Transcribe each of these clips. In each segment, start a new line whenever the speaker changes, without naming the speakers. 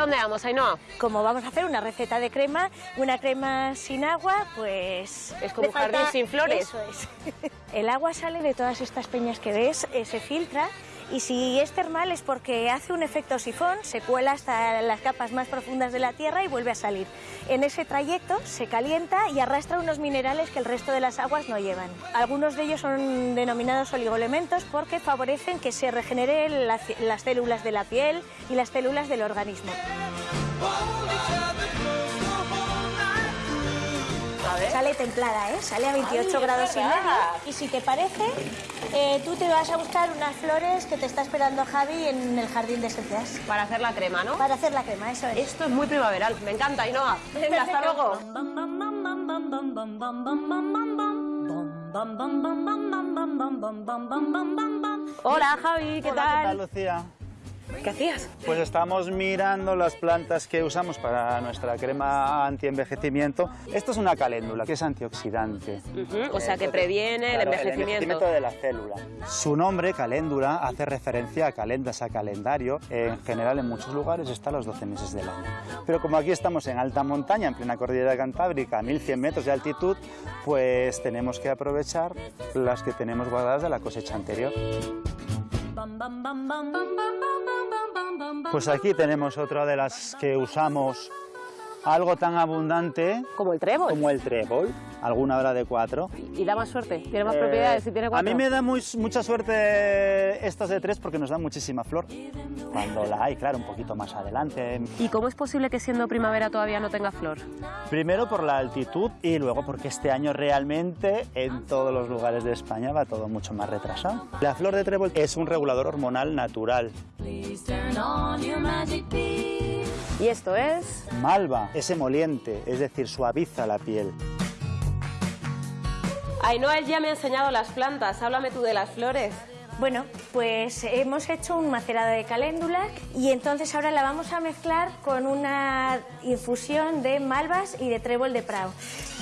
dónde vamos, Ainhoa?
Como vamos a hacer una receta de crema, una crema sin agua, pues...
Es como un jardín sin flores.
Eso es. El agua sale de todas estas peñas que ves, eh, se filtra y si es termal es porque hace un efecto sifón, se cuela hasta las capas más profundas de la tierra y vuelve a salir. En ese trayecto se calienta y arrastra unos minerales que el resto de las aguas no llevan. Algunos de ellos son denominados oligoelementos porque favorecen que se regeneren las, las células de la piel y las células del organismo. Sale templada, ¿eh? Sale a 28
Ay, es
grados y medio. Y si te parece, eh, tú te vas a buscar unas flores que te está esperando Javi en el jardín de esencias.
Para hacer la crema, ¿no?
Para hacer la crema, eso es.
Esto es muy primaveral, me encanta, Ainhoa. Venga, hasta luego. Hola, Javi, ¿qué
Hola,
tal?
¿qué tal, Lucía?
¿Qué hacías?
Pues estamos mirando las plantas que usamos para nuestra crema anti-envejecimiento. Esto es una caléndula, que es antioxidante.
Ujú, o sea, que previene el
Claro,
envejecimiento.
de la célula. Su nombre, caléndula, hace referencia a calendas, a calendario. En general, en muchos lugares está los 12 meses del año. Pero como aquí estamos en alta montaña, en plena cordillera cantábrica, a 1100 metros de altitud, pues tenemos que aprovechar las que tenemos guardadas de la cosecha anterior. Pues aquí tenemos otra de las que usamos algo tan abundante
Como el trébol.
como el trébol, alguna hora de cuatro.
Y da más suerte, tiene más
Eh,
propiedades y tiene
A
cuatro.
mí me da muy- mucha suerte estas de tres porque nos dan muchísima flor. Cuando la hay, claro, un poquito más adelante.
¿Y cómo es posible que siendo primavera todavía no tenga flor?
Primero por la altitud y luego porque este año realmente en todos los lugares de España va todo mucho más retrasado. La flor de trébol es un regulador hormonal natural.
Y esto es...
Malva es emoliente, es decir, suaviza la piel.
Ainhoa, él ya me ha enseñado las plantas, háblame tú de las flores.
Bueno, pues hemos hecho un macerado de caléndula y entonces ahora la vamos a mezclar con una infusión de malvas y de trébol de prado.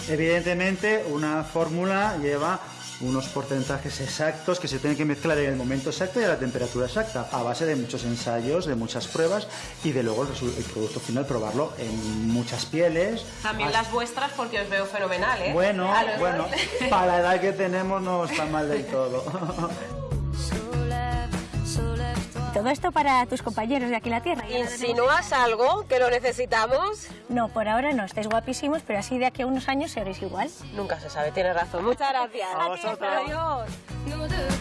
Evidentemente, una fórmula lleva unos porcentajes exactos que se tienen que mezclar en el momento exacto y a la temperatura exacta, a base de muchos ensayos, de muchas pruebas y de luego el, producto final probarlo en muchas pieles.
También las vuestras porque os veo fenomenal, ¿eh?
Bueno, bueno, para la edad que tenemos no está mal del todo.
Todo esto para tus compañeros de aquí en la Tierra.
¿Insinúas algo que lo necesitamos?
No, por ahora no, estáis guapísimos, pero así de aquí a unos años seréis igual.
Nunca se sabe, tienes razón. Muchas gracias.
A vosotros.
Adiós.